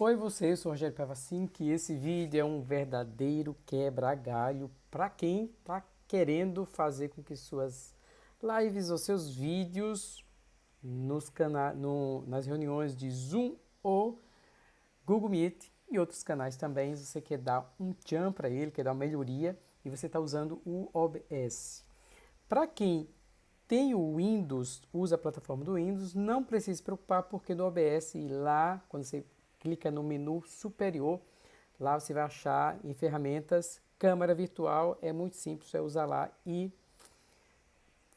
Oi você, eu sou o Rogério Pavacin, que esse vídeo é um verdadeiro quebra-galho para quem está querendo fazer com que suas lives ou seus vídeos nos cana no, nas reuniões de Zoom ou Google Meet e outros canais também, você quer dar um tchan para ele, quer dar uma melhoria e você está usando o OBS. Para quem tem o Windows, usa a plataforma do Windows, não precisa se preocupar porque no OBS lá, quando você clica no menu superior, lá você vai achar em ferramentas câmera virtual, é muito simples, é usar lá e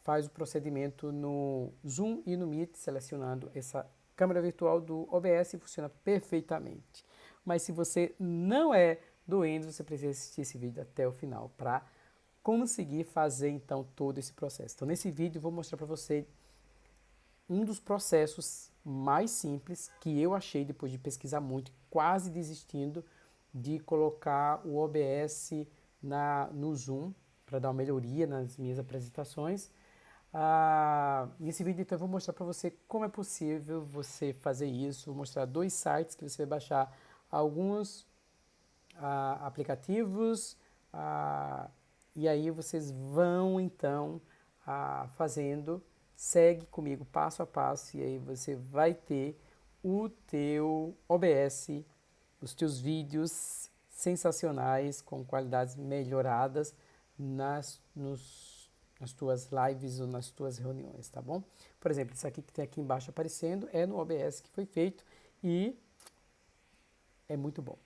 faz o procedimento no Zoom e no Meet, selecionando essa câmera virtual do OBS funciona perfeitamente. Mas se você não é do Windows, você precisa assistir esse vídeo até o final para conseguir fazer então todo esse processo. Então nesse vídeo eu vou mostrar para você um dos processos mais simples que eu achei depois de pesquisar muito, quase desistindo de colocar o OBS na, no Zoom para dar uma melhoria nas minhas apresentações. Ah, nesse vídeo então eu vou mostrar para você como é possível você fazer isso, vou mostrar dois sites que você vai baixar alguns ah, aplicativos ah, e aí vocês vão então ah, fazendo segue comigo passo a passo e aí você vai ter o teu OBS, os teus vídeos sensacionais com qualidades melhoradas nas, nos, nas tuas lives ou nas tuas reuniões, tá bom? Por exemplo, isso aqui que tem aqui embaixo aparecendo é no OBS que foi feito e é muito bom.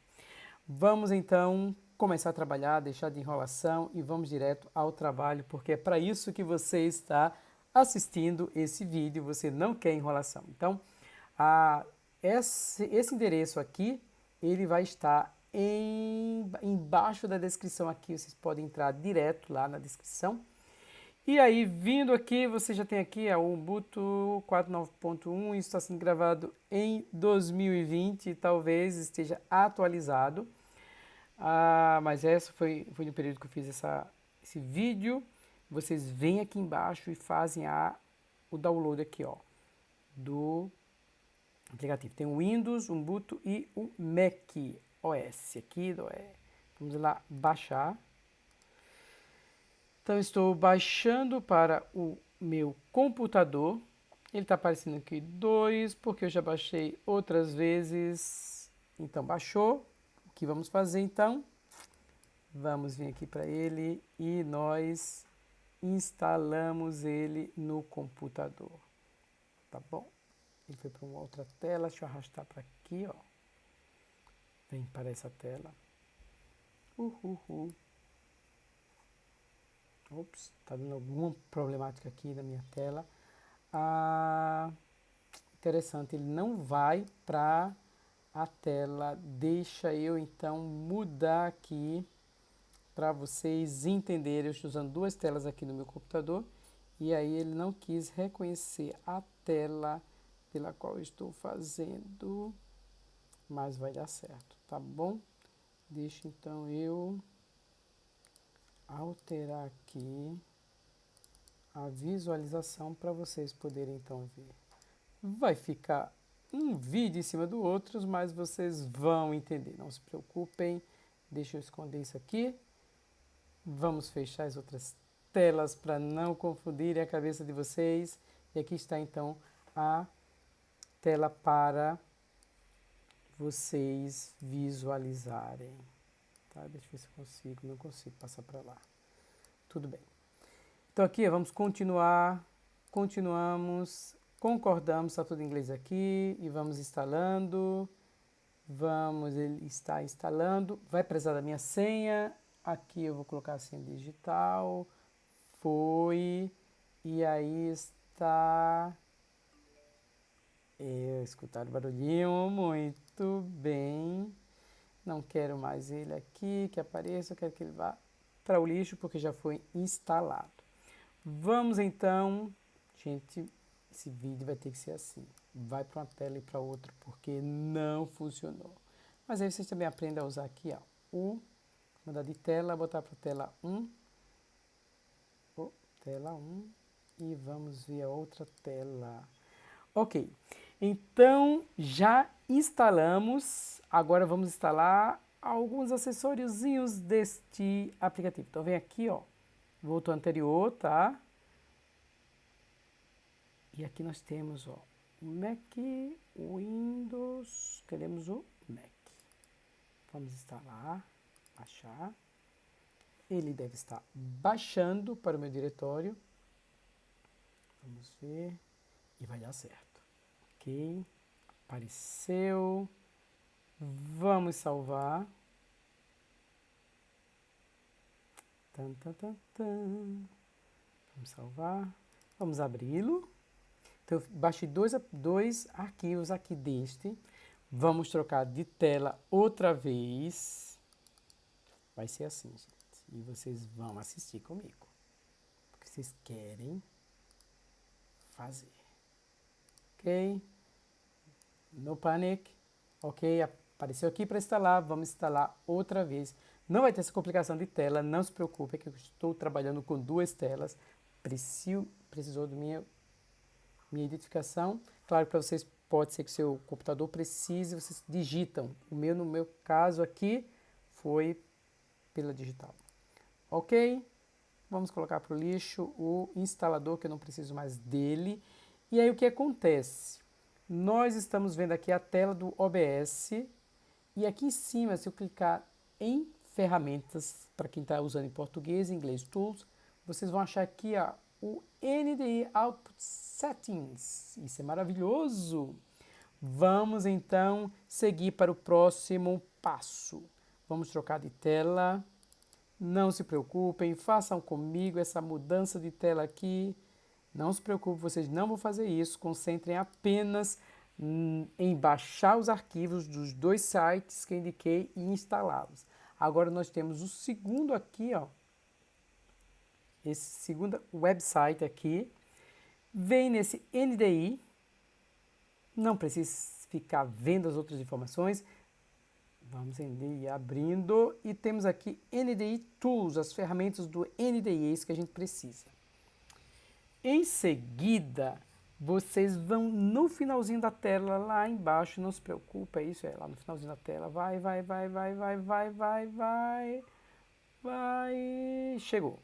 Vamos então começar a trabalhar, deixar de enrolação e vamos direto ao trabalho, porque é para isso que você está assistindo esse vídeo, você não quer enrolação. Então, a, esse, esse endereço aqui, ele vai estar em, embaixo da descrição aqui, vocês podem entrar direto lá na descrição. E aí, vindo aqui, você já tem aqui a Ubuntu 4.9.1, isso está sendo gravado em 2020, talvez esteja atualizado. Ah, mas essa foi, foi no período que eu fiz essa, esse vídeo vocês vêm aqui embaixo e fazem a, o download aqui, ó, do aplicativo. Tem o Windows, o Ubuntu e o Mac OS aqui. Vamos lá baixar. Então, estou baixando para o meu computador. Ele está aparecendo aqui 2, porque eu já baixei outras vezes. Então, baixou. O que vamos fazer, então? Vamos vir aqui para ele e nós instalamos ele no computador. Tá bom? Ele foi para uma outra tela, deixa eu arrastar para aqui, ó. Vem para essa tela. Uhul. Ops, tá dando alguma problemática aqui na minha tela. Ah, interessante, ele não vai para a tela. Deixa eu então mudar aqui para vocês entenderem, eu estou usando duas telas aqui no meu computador e aí ele não quis reconhecer a tela pela qual estou fazendo, mas vai dar certo, tá bom? Deixa então eu alterar aqui a visualização para vocês poderem então ver. Vai ficar um vídeo em cima do outro, mas vocês vão entender, não se preocupem. Deixa eu esconder isso aqui. Vamos fechar as outras telas para não confundirem a cabeça de vocês. E aqui está então a tela para vocês visualizarem. Tá? Deixa eu ver se eu consigo, não consigo passar para lá. Tudo bem. Então aqui vamos continuar, continuamos, concordamos, está tudo em inglês aqui e vamos instalando. Vamos, ele está instalando, vai precisar da minha senha, Aqui eu vou colocar assim digital, foi, e aí está... Eu escutar o barulhinho, muito bem. Não quero mais ele aqui, que apareça, eu quero que ele vá para o lixo, porque já foi instalado. Vamos então, gente, esse vídeo vai ter que ser assim. Vai para uma tela e para outra, porque não funcionou. Mas aí vocês também aprendem a usar aqui, ó, o mudar de tela, botar para tela 1, oh, tela 1, e vamos ver a outra tela. Ok, Então, já instalamos, agora vamos instalar alguns acessóriozinhos deste aplicativo. Então, vem aqui, ó, voltou anterior, tá? E aqui nós temos, ó, Mac, Windows, queremos o Mac. Vamos instalar, baixar. Ele deve estar baixando para o meu diretório. Vamos ver. E vai dar certo. Ok. Apareceu. Vamos salvar. Tan, tan, tan, tan. Vamos salvar. Vamos abri-lo. Então, eu baixei dois, dois arquivos aqui deste. Vamos trocar de tela outra vez. Vai ser assim, gente. E vocês vão assistir comigo. Porque vocês querem fazer. Ok? No panic. Ok? Apareceu aqui para instalar. Vamos instalar outra vez. Não vai ter essa complicação de tela. Não se preocupe, que eu estou trabalhando com duas telas. Preciso, precisou do minha minha identificação. Claro, para vocês pode ser que seu computador precise, vocês digitam. O meu, no meu caso aqui, foi pela digital. Ok? Vamos colocar para o lixo o instalador, que eu não preciso mais dele. E aí o que acontece? Nós estamos vendo aqui a tela do OBS. E aqui em cima, se eu clicar em ferramentas, para quem está usando em português, em inglês, Tools, vocês vão achar aqui ó, o NDI Output Settings. Isso é maravilhoso! Vamos então seguir para o próximo passo. Vamos trocar de tela. Não se preocupem, façam comigo essa mudança de tela aqui. Não se preocupem, vocês não vão fazer isso. Concentrem apenas em baixar os arquivos dos dois sites que indiquei e instalá-los. Agora nós temos o segundo aqui, ó, esse segundo website aqui, vem nesse NDI, não precisa ficar vendo as outras informações, vamos NDI abrindo e temos aqui NDI Tools, as ferramentas do NDI, é isso que a gente precisa. Em seguida, vocês vão no finalzinho da tela, lá embaixo, não se preocupe, é isso, é lá no finalzinho da tela, vai, vai, vai, vai, vai, vai, vai, vai, vai, chegou.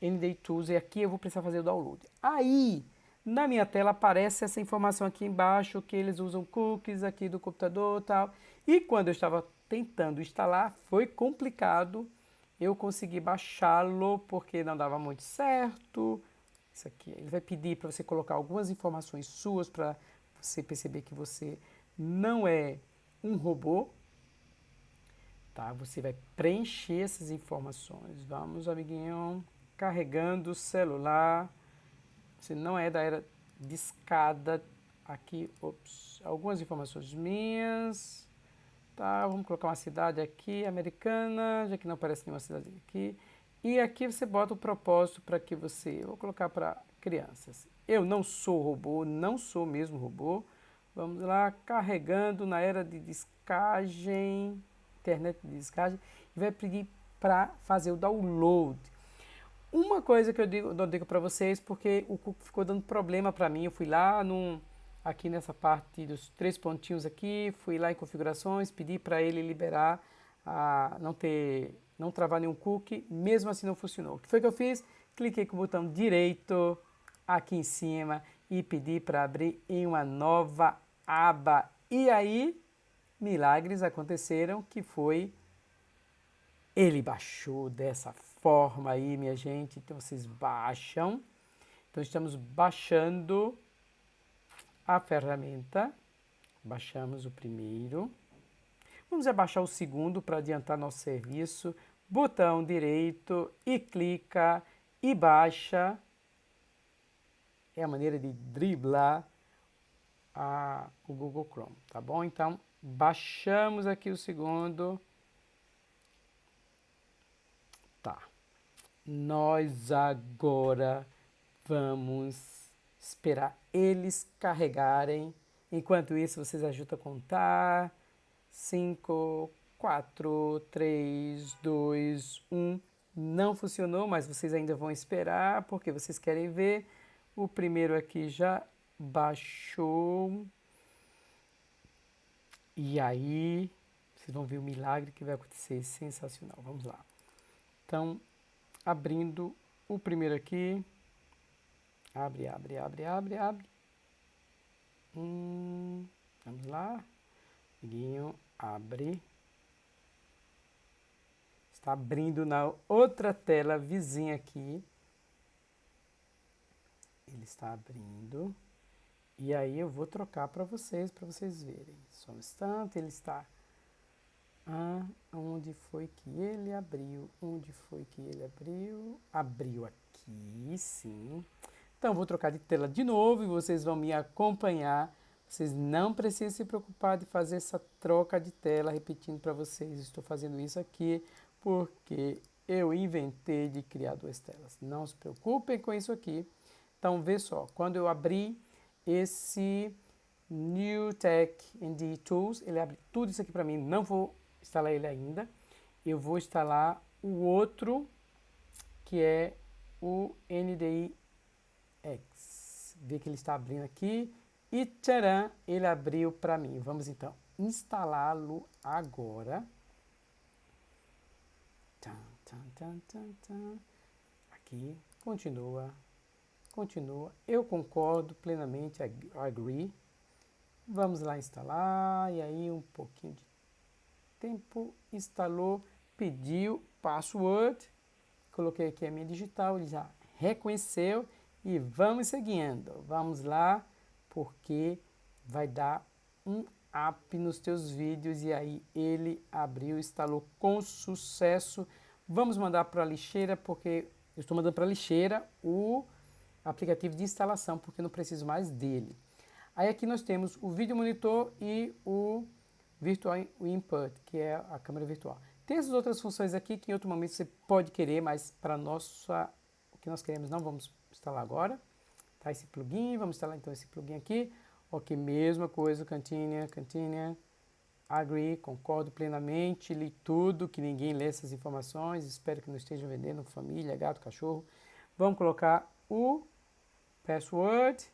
ND Tools e aqui eu vou precisar fazer o download. Aí, na minha tela aparece essa informação aqui embaixo que eles usam cookies aqui do computador e tal. E quando eu estava tentando instalar, foi complicado. Eu consegui baixá-lo porque não dava muito certo. Isso aqui, ele vai pedir para você colocar algumas informações suas para você perceber que você não é um robô. Tá? Você vai preencher essas informações. Vamos, amiguinho carregando o celular. Se não é da era discada, aqui, ops, algumas informações minhas. Tá, vamos colocar uma cidade aqui, americana, já que não aparece nenhuma cidade aqui. E aqui você bota o propósito para que você, vou colocar para crianças. Eu não sou robô, não sou mesmo robô. Vamos lá, carregando na era de discagem, internet de discagem, e vai pedir para fazer o download. Uma coisa que eu digo, eu digo para vocês, porque o Cook ficou dando problema para mim, eu fui lá num, aqui nessa parte dos três pontinhos aqui, fui lá em configurações, pedi para ele liberar, a não ter, não travar nenhum cookie, mesmo assim não funcionou. O que foi que eu fiz? Cliquei com o botão direito aqui em cima e pedi para abrir em uma nova aba. E aí, milagres aconteceram, que foi ele baixou dessa forma aí, minha gente. Então, vocês baixam. Então, estamos baixando a ferramenta. Baixamos o primeiro. Vamos abaixar o segundo para adiantar nosso serviço. Botão direito e clica e baixa. É a maneira de driblar a, o Google Chrome, tá bom? Então, baixamos aqui o segundo. Nós agora vamos esperar eles carregarem. Enquanto isso, vocês ajudam a contar. 5, 4, 3, 2, 1. Não funcionou, mas vocês ainda vão esperar porque vocês querem ver. O primeiro aqui já baixou. E aí, vocês vão ver o milagre que vai acontecer, sensacional. Vamos lá. Então, abrindo o primeiro aqui. Abre, abre, abre, abre, abre. Hum, vamos lá. Amiguinho, abre. Está abrindo na outra tela vizinha aqui. Ele está abrindo. E aí eu vou trocar para vocês, para vocês verem. Só um instante, ele está... Ah, onde foi que ele abriu? Onde foi que ele abriu? Abriu aqui, sim. Então, vou trocar de tela de novo e vocês vão me acompanhar. Vocês não precisam se preocupar de fazer essa troca de tela, repetindo para vocês. Estou fazendo isso aqui porque eu inventei de criar duas telas. Não se preocupem com isso aqui. Então, vê só, quando eu abrir esse New Tech ND Tools, ele abre tudo isso aqui para mim, não vou instalar ele ainda. Eu vou instalar o outro, que é o NDI X. Vê que ele está abrindo aqui e tcharam, ele abriu para mim. Vamos então instalá-lo agora. Aqui, continua Continua. Eu concordo plenamente, agree. Vamos lá instalar, e aí um pouquinho de tempo, instalou, pediu password, coloquei aqui a minha digital, ele já reconheceu e vamos seguindo. Vamos lá, porque vai dar um up nos teus vídeos e aí ele abriu, instalou com sucesso. Vamos mandar para a lixeira, porque eu estou mandando para a lixeira o aplicativo de instalação, porque não preciso mais dele. Aí aqui nós temos o vídeo monitor e o Virtual Input, que é a câmera virtual. Tem essas outras funções aqui que em outro momento você pode querer, mas para nossa o que nós queremos não vamos instalar agora. Tá esse plugin, vamos instalar então esse plugin aqui. Ok, mesma coisa, continue, continue, agree, concordo plenamente, li tudo, que ninguém lê essas informações, espero que não estejam vendendo família, gato, cachorro. Vamos colocar o password.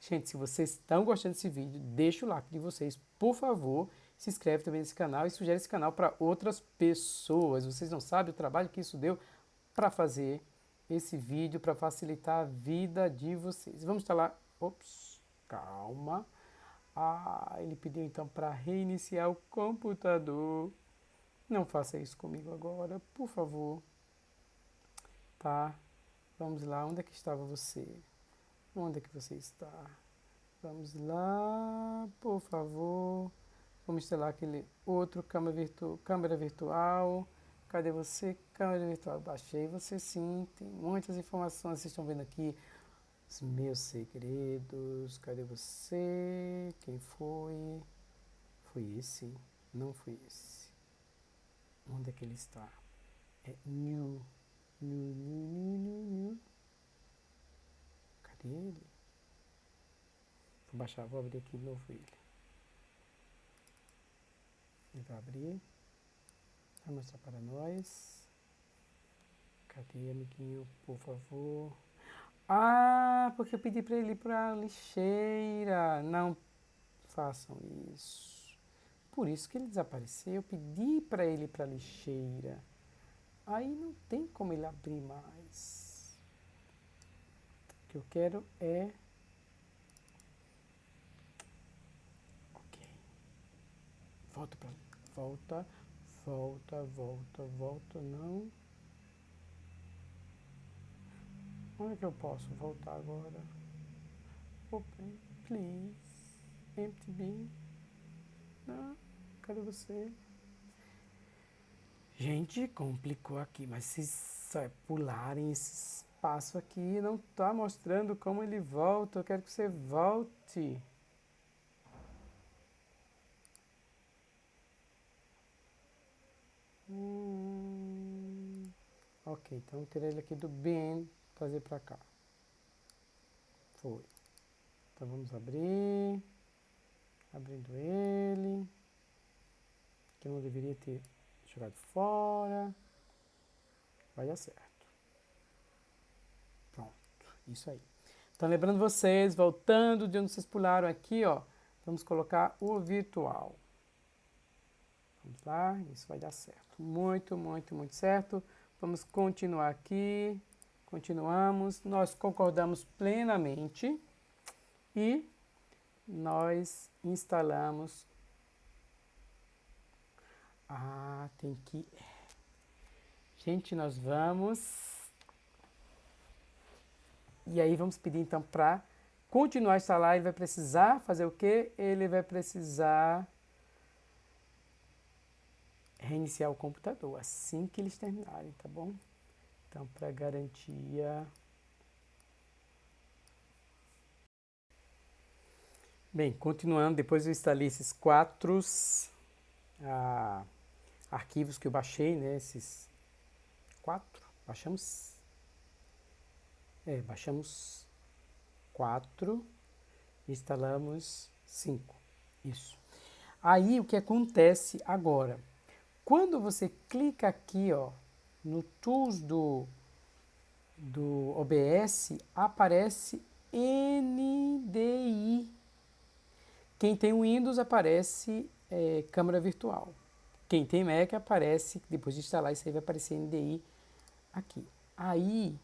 Gente, se vocês estão gostando desse vídeo, deixa o like de vocês, por favor. Se inscreve também nesse canal e sugere esse canal para outras pessoas. Vocês não sabem o trabalho que isso deu para fazer esse vídeo, para facilitar a vida de vocês. Vamos instalar... Ops, calma. Ah, ele pediu então para reiniciar o computador. Não faça isso comigo agora, por favor. Tá? Vamos lá, onde é que estava você? Onde é que você está? Vamos lá, por favor. Vamos instalar aquele outro câmera, virtu câmera virtual. Cadê você? Câmera virtual. Baixei você sim. Tem muitas informações. Vocês estão vendo aqui os meus segredos. Cadê você? Quem foi? Foi esse? Não foi esse. Onde é que ele está? É new. New, new, new, new, new. Cadê ele? Vou baixar, vou abrir aqui de novo ele. Ele vai abrir. Vai mostrar para nós. Cadê, amiguinho? Por favor. Ah, porque eu pedi para ele ir para a lixeira. Não façam isso. Por isso que ele desapareceu. Eu pedi para ele ir para a lixeira. Aí não tem como ele abrir mais. O que eu quero é... Ok. Volta para Volta, volta, volta, volta, não. Onde é que eu posso voltar agora? Open, please. Empty bin. Não, cadê você? Gente, complicou aqui, mas se só pularem esse espaço aqui, não está mostrando como ele volta. Eu quero que você volte. Ok, então tirar ele aqui do bin, trazer para cá. Foi. Então vamos abrir. Abrindo ele. Que não deveria ter jogado fora. Vai dar certo. Pronto, isso aí. Então, lembrando vocês, voltando de onde vocês pularam aqui, ó, vamos colocar o virtual. Vamos lá, isso vai dar certo. Muito, muito, muito certo. Vamos continuar aqui. Continuamos. Nós concordamos plenamente e nós instalamos. Ah, tem que. Gente, nós vamos. E aí vamos pedir então para continuar a instalar. Ele vai precisar fazer o quê? Ele vai precisar reiniciar o computador assim que eles terminarem, tá bom? Então, para garantia. Bem, continuando, depois eu instalei esses quatro ah, arquivos que eu baixei, né? Esses quatro, baixamos, é, baixamos quatro, instalamos cinco, isso. Aí o que acontece agora? Quando você clica aqui, ó, no Tools do, do OBS, aparece NDI. Quem tem Windows aparece é, câmera virtual. Quem tem Mac aparece, depois de instalar isso aí vai aparecer NDI aqui. Aí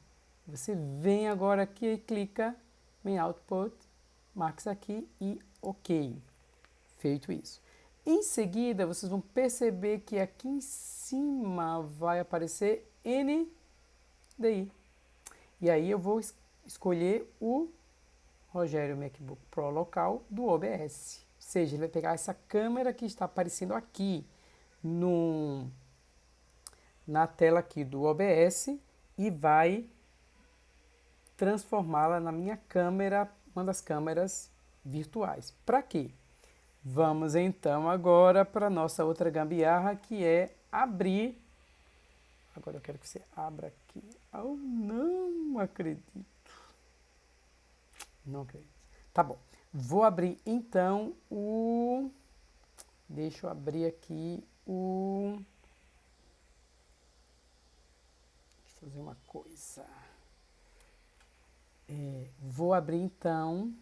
você vem agora aqui e clica em Output, marca aqui e OK. Feito isso. Em seguida, vocês vão perceber que aqui em cima vai aparecer NDI. E aí eu vou es escolher o Rogério MacBook Pro local do OBS. Ou seja, ele vai pegar essa câmera que está aparecendo aqui no, na tela aqui do OBS e vai transformá-la na minha câmera, uma das câmeras virtuais. Para quê? Vamos então agora para a nossa outra gambiarra, que é abrir. Agora eu quero que você abra aqui. Oh, não acredito. Não acredito. Tá bom. Vou abrir então o... Deixa eu abrir aqui o... Deixa eu fazer uma coisa. É, vou abrir então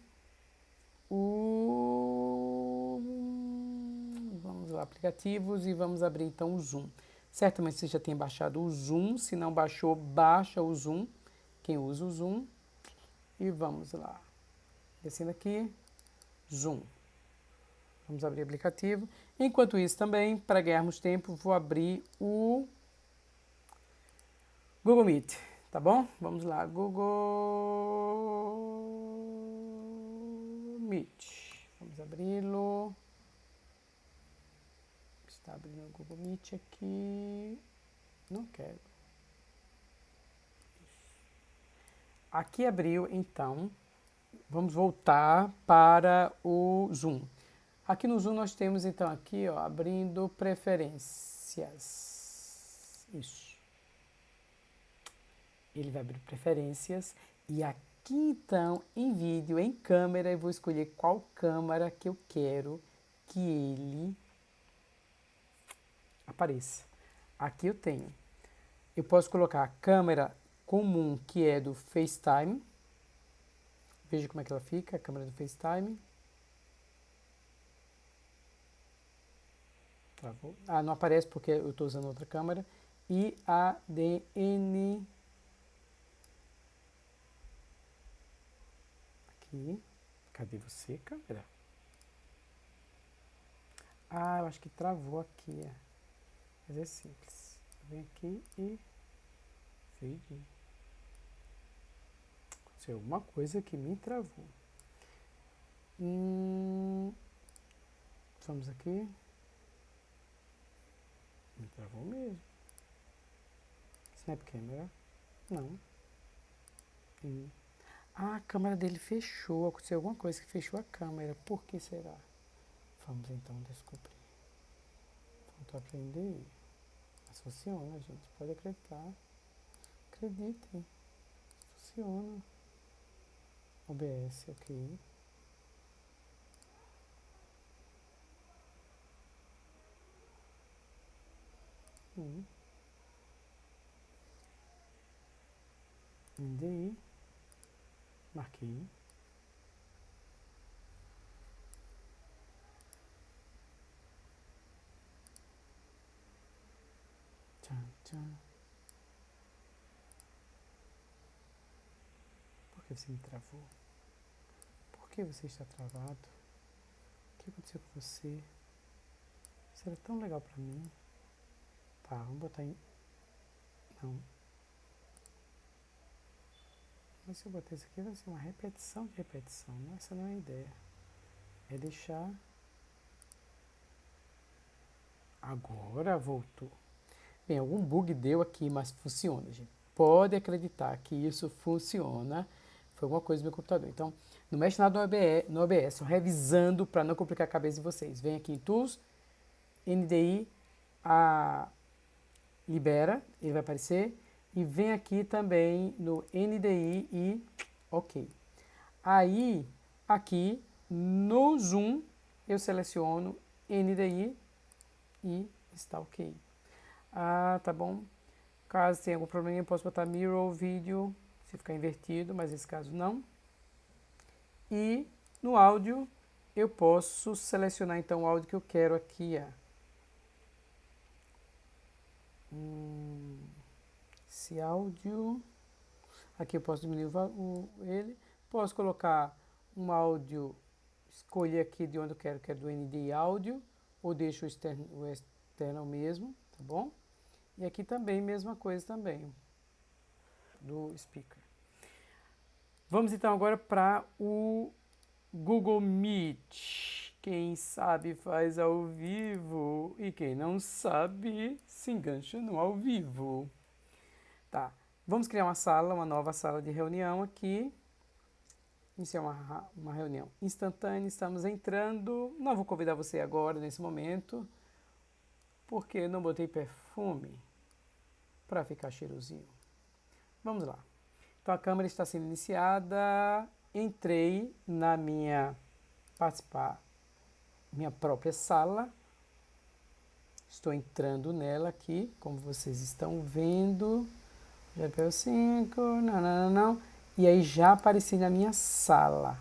Vamos lá, aplicativos e vamos abrir então o Zoom. Certamente você já tem baixado o Zoom, se não baixou, baixa o Zoom, quem usa o Zoom. E vamos lá, descendo aqui, Zoom. Vamos abrir o aplicativo. Enquanto isso também, para ganharmos tempo, vou abrir o Google Meet, tá bom? Vamos lá, Google Meet. Vamos abri-lo. Está abrindo o Google Meet aqui. Não quero. Aqui abriu, então, vamos voltar para o Zoom. Aqui no Zoom nós temos, então, aqui, ó, abrindo preferências. Isso. Ele vai abrir preferências e aqui Aqui então, em vídeo, em câmera, eu vou escolher qual câmera que eu quero que ele apareça. Aqui eu tenho. Eu posso colocar a câmera comum, que é do FaceTime. Veja como é que ela fica, a câmera do FaceTime. Ah, não aparece porque eu estou usando outra câmera. E a DN aqui. Cadê você, câmera? Ah, eu acho que travou aqui. É. Mas é simples. Vem aqui e fade. Aconteceu alguma coisa que me travou. Hum, vamos aqui. Me travou mesmo. Snap Camera. Não. Hum. Ah, a câmera dele fechou. Aconteceu alguma coisa que fechou a câmera. Por que será? Vamos então descobrir. Vamos aprender. Mas funciona, gente. Pode acreditar. Acreditem. Funciona. OBS, ok. Hum. NDI. Marquei. Por que você me travou? Por que você está travado? O que aconteceu com você? Isso era tão legal pra mim. Tá, vamos botar em... Não. Mas se eu botar isso aqui vai ser uma repetição de repetição. Essa não é a ideia. É deixar... Agora voltou. Bem, algum bug deu aqui, mas funciona, gente. Pode acreditar que isso funciona. Foi alguma coisa do meu computador. Então, não mexe nada no OBS, no OBS revisando para não complicar a cabeça de vocês. Vem aqui em Tools, NDI, a, libera, ele vai aparecer. E vem aqui também no NDI e OK. Aí, aqui no Zoom, eu seleciono NDI e está ok. Ah, tá bom. Caso tenha algum problema, eu posso botar mirror vídeo, se ficar invertido, mas nesse caso não. E no áudio, eu posso selecionar então o áudio que eu quero aqui. Ó. Hum, esse áudio, aqui eu posso diminuir o, o, ele, posso colocar um áudio, escolher aqui de onde eu quero, que é do ND áudio, ou deixo o externo, o externo mesmo, tá bom? E aqui também, mesma coisa também, do speaker. Vamos então agora para o Google Meet. Quem sabe faz ao vivo e quem não sabe se engancha no ao vivo. Tá, vamos criar uma sala, uma nova sala de reunião aqui. Iniciar uma, uma reunião instantânea, estamos entrando. Não vou convidar você agora, nesse momento, porque não botei perfume para ficar cheirosinho. Vamos lá. Então a câmera está sendo iniciada. Entrei na minha participar minha própria sala. Estou entrando nela aqui, como vocês estão vendo. GPU 5, não, não, não, não. E aí já apareci na minha sala.